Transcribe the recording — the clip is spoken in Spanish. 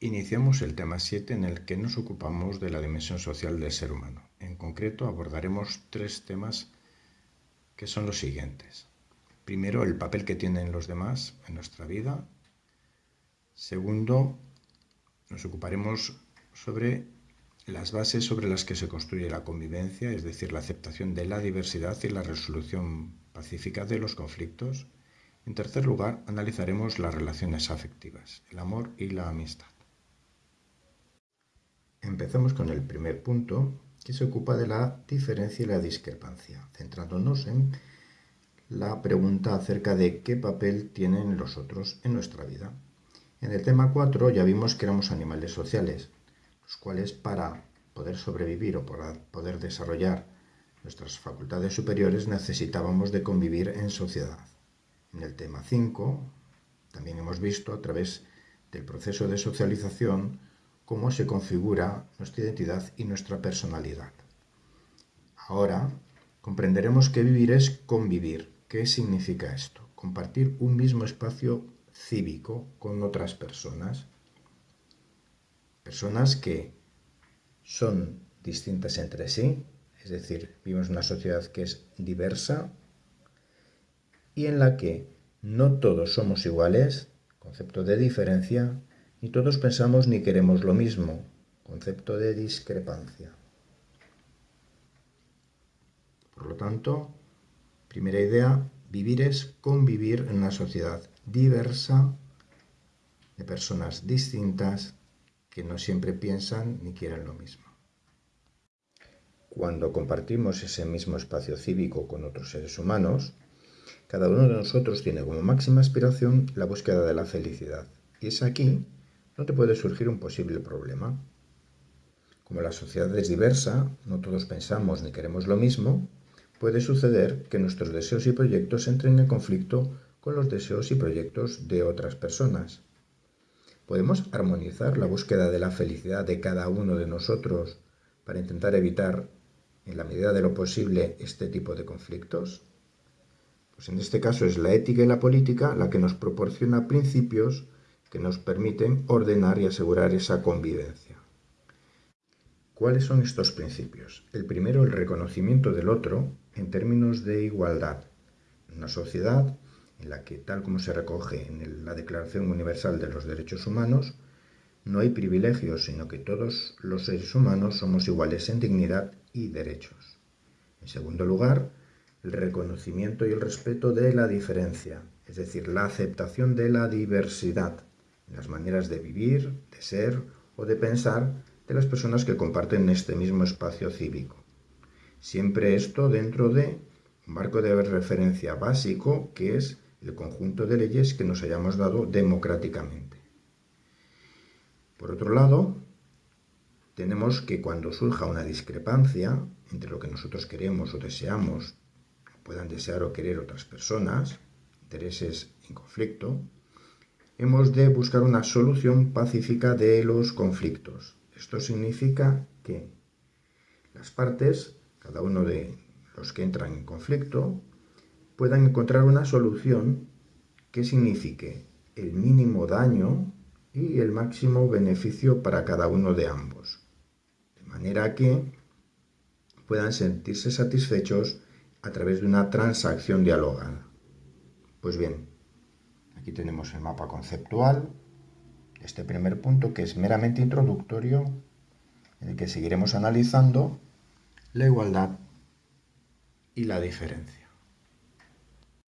Iniciamos el tema 7 en el que nos ocupamos de la dimensión social del ser humano. En concreto abordaremos tres temas que son los siguientes. Primero, el papel que tienen los demás en nuestra vida. Segundo, nos ocuparemos sobre las bases sobre las que se construye la convivencia, es decir, la aceptación de la diversidad y la resolución pacífica de los conflictos. En tercer lugar, analizaremos las relaciones afectivas, el amor y la amistad. Empezamos con el primer punto, que se ocupa de la diferencia y la discrepancia, centrándonos en la pregunta acerca de qué papel tienen los otros en nuestra vida. En el tema 4 ya vimos que éramos animales sociales, los cuales para poder sobrevivir o para poder desarrollar nuestras facultades superiores necesitábamos de convivir en sociedad. En el tema 5 también hemos visto a través del proceso de socialización cómo se configura nuestra identidad y nuestra personalidad. Ahora comprenderemos que vivir es convivir. ¿Qué significa esto? Compartir un mismo espacio cívico con otras personas. Personas que son distintas entre sí, es decir, vivimos una sociedad que es diversa y en la que no todos somos iguales, concepto de diferencia, ni todos pensamos ni queremos lo mismo, concepto de discrepancia. Por lo tanto, primera idea, vivir es convivir en una sociedad diversa, de personas distintas, que no siempre piensan ni quieren lo mismo. Cuando compartimos ese mismo espacio cívico con otros seres humanos, cada uno de nosotros tiene como máxima aspiración la búsqueda de la felicidad. Y es aquí no te puede surgir un posible problema. Como la sociedad es diversa, no todos pensamos ni queremos lo mismo, puede suceder que nuestros deseos y proyectos entren en conflicto con los deseos y proyectos de otras personas. ¿Podemos armonizar la búsqueda de la felicidad de cada uno de nosotros para intentar evitar, en la medida de lo posible, este tipo de conflictos? Pues en este caso es la ética y la política la que nos proporciona principios que nos permiten ordenar y asegurar esa convivencia. ¿Cuáles son estos principios? El primero, el reconocimiento del otro en términos de igualdad. Una sociedad en la que, tal como se recoge en la Declaración Universal de los Derechos Humanos, no hay privilegios, sino que todos los seres humanos somos iguales en dignidad y derechos. En segundo lugar, el reconocimiento y el respeto de la diferencia, es decir, la aceptación de la diversidad, las maneras de vivir, de ser o de pensar de las personas que comparten este mismo espacio cívico. Siempre esto dentro de un marco de referencia básico que es el conjunto de leyes que nos hayamos dado democráticamente. Por otro lado, tenemos que cuando surja una discrepancia entre lo que nosotros queremos o deseamos, puedan desear o querer otras personas, intereses en conflicto, hemos de buscar una solución pacífica de los conflictos. Esto significa que las partes, cada uno de los que entran en conflicto, puedan encontrar una solución que signifique el mínimo daño y el máximo beneficio para cada uno de ambos. De manera que puedan sentirse satisfechos a través de una transacción dialogada. Pues bien, Aquí tenemos el mapa conceptual, este primer punto que es meramente introductorio, en el que seguiremos analizando la igualdad y la diferencia.